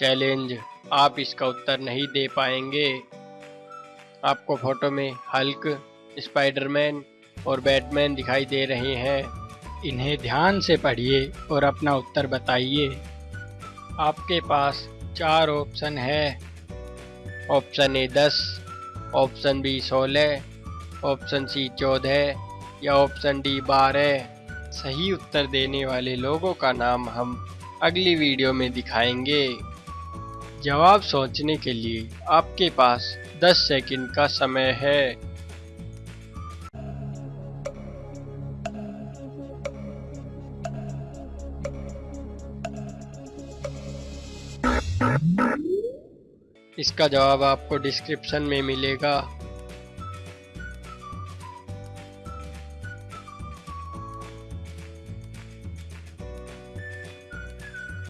Challenge आप इसका उत्तर नहीं दे पाएँगे। आपको फ़ोटो में हल्क, स्पाइडरमैन और बैटमैन दिखाई दे रहे हैं। इन्हें ध्यान से पढ़िए और अपना उत्तर बताइए। आपके पास चार ऑप्शन है। ऑप्शन ए दस, ऑप्शन बी सोलह, ऑप्शन सी चौदह या ऑप्शन डी बारह। सही उत्तर देने वाले लोगों का नाम हम अगली वीडियो में दिखाएँगे। जवाब सोचने के लिए आपके पास 10 सेकंड का समय है। इसका जवाब आपको डिस्क्रिप्शन में मिलेगा।